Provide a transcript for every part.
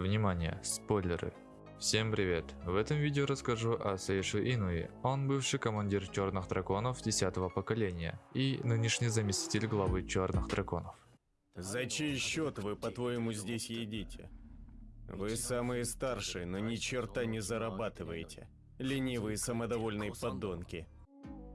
Внимание, спойлеры. Всем привет! В этом видео расскажу о Сейшу Инуи. Он бывший командир Черных Драконов 10 поколения и нынешний заместитель главы Черных Драконов. За чей счет вы, по-твоему, здесь едите? Вы самые старшие, но ни черта не зарабатываете. Ленивые самодовольные подонки.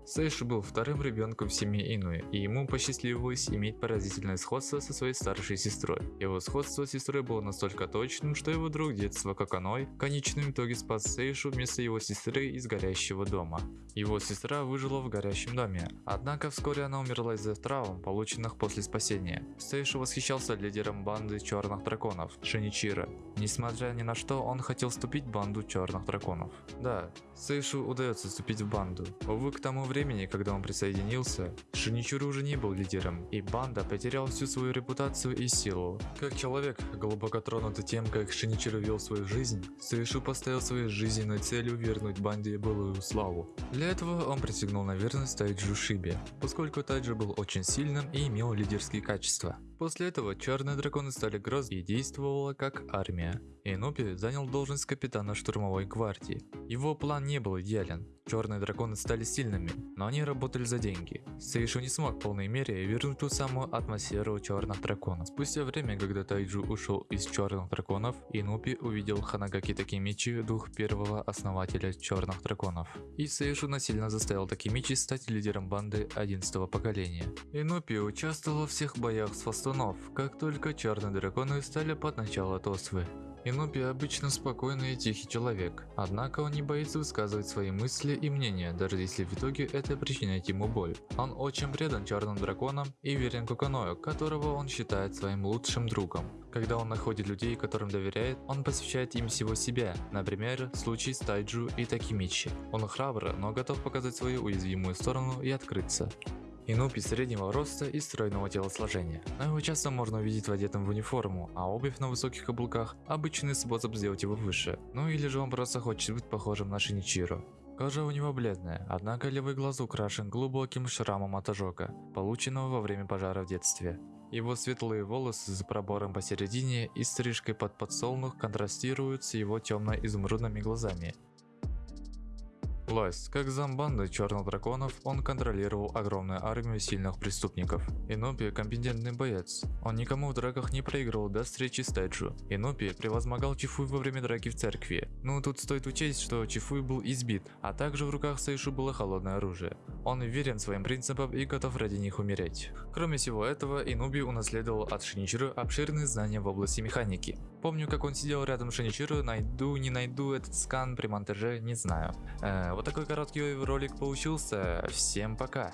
Сейши был вторым ребенком в семье Инуи, и ему посчастливилось иметь поразительное сходство со своей старшей сестрой. Его сходство с сестрой было настолько точным, что его друг детства Коканой в конечном итоге спас Сейшу вместо его сестры из горящего дома. Его сестра выжила в горящем доме, однако вскоре она умерла из-за травм, полученных после спасения. Сейшу восхищался лидером банды черных драконов, Шиничира. Несмотря ни на что, он хотел вступить в банду черных драконов. Да, Сейшу удается вступить в банду. Увы, к тому времени времени, когда он присоединился, Шиничуру уже не был лидером, и банда потеряла всю свою репутацию и силу. Как человек, глубоко тронутый тем, как Шиничуру вел свою жизнь, Суишу поставил своей жизненной целью вернуть банде былую славу. Для этого он присягнул на верность Тайджу Шибе, поскольку Тайджу был очень сильным и имел лидерские качества. После этого черные драконы стали грозой и действовала как армия. Инопи занял должность капитана штурмовой гвардии. Его план не был идеален. Черные драконы стали сильными, но они работали за деньги. Сейшу не смог в полной мере вернуть ту самую атмосферу черных драконов. Спустя время, когда Тайджу ушел из черных драконов, Инупи увидел Ханагаки Такимичи, дух первого основателя черных драконов. И Сейшу насильно заставил Такимичи стать лидером банды 11 поколения. Инупи участвовал во всех боях с фастунов, как только черные драконы стали под начало Тосвы. Инупи обычно спокойный и тихий человек, однако он не боится высказывать свои мысли и мнения, даже если в итоге это причиняет ему боль. Он очень предан черным драконам и верен Куканою, которого он считает своим лучшим другом. Когда он находит людей, которым доверяет, он посвящает им всего себя, например, случай с Тайджу и Такимичи. Он храбр, но готов показать свою уязвимую сторону и открыться. Инупи среднего роста и стройного телосложения, но его часто можно увидеть в одетом в униформу, а обувь на высоких каблуках – обычный способ сделать его выше. Ну или же он просто хочет быть похожим на Шиничиро. Кожа у него бледная, однако левый глаз украшен глубоким шрамом от ожога, полученного во время пожара в детстве. Его светлые волосы с пробором посередине и стрижкой под подсолнух контрастируют с его темно-изумрудными глазами, Власть. Как замбанды черных драконов, он контролировал огромную армию сильных преступников. Инопи – компетентный боец. Он никому в драках не проигрывал до встречи с Тэджу. Инопи превозмогал Чифуй во время драки в церкви. Ну тут стоит учесть, что Чифуй был избит, а также в руках Сайшу было холодное оружие. Он верен своим принципам и готов ради них умереть. Кроме всего этого, Инуби унаследовал от Шиничиру обширные знания в области механики. Помню, как он сидел рядом с Шиничиру, найду, не найду этот скан при монтаже, не знаю. Э, вот такой короткий ролик получился. Всем пока.